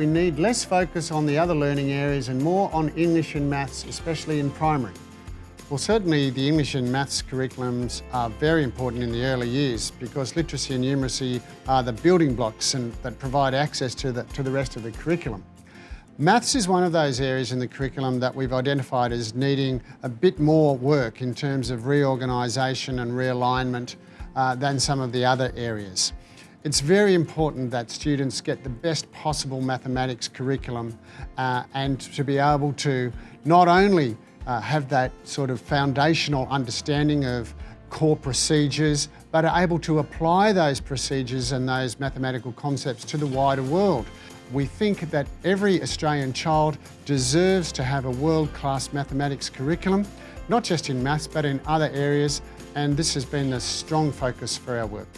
we need less focus on the other learning areas and more on English and maths, especially in primary. Well, certainly the English and maths curriculums are very important in the early years because literacy and numeracy are the building blocks and that provide access to the, to the rest of the curriculum. Maths is one of those areas in the curriculum that we've identified as needing a bit more work in terms of reorganisation and realignment uh, than some of the other areas. It's very important that students get the best possible mathematics curriculum uh, and to be able to not only uh, have that sort of foundational understanding of core procedures, but are able to apply those procedures and those mathematical concepts to the wider world. We think that every Australian child deserves to have a world-class mathematics curriculum, not just in maths, but in other areas, and this has been a strong focus for our work.